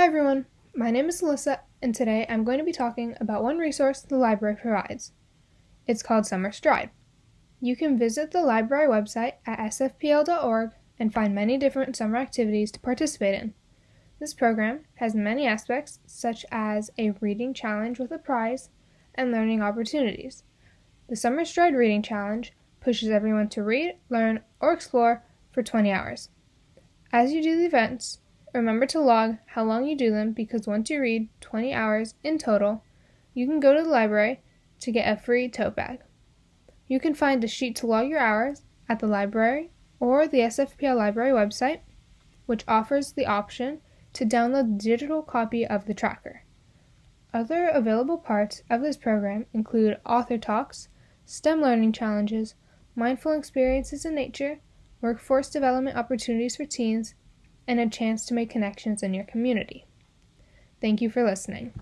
Hi everyone, my name is Alyssa, and today I'm going to be talking about one resource the library provides. It's called Summer Stride. You can visit the library website at sfpl.org and find many different summer activities to participate in. This program has many aspects, such as a reading challenge with a prize and learning opportunities. The Summer Stride Reading Challenge pushes everyone to read, learn, or explore for 20 hours. As you do the events, remember to log how long you do them because once you read 20 hours in total, you can go to the library to get a free tote bag. You can find the sheet to log your hours at the library or the SFPL library website, which offers the option to download the digital copy of the tracker. Other available parts of this program include author talks, STEM learning challenges, mindful experiences in nature, workforce development opportunities for teens, and a chance to make connections in your community. Thank you for listening.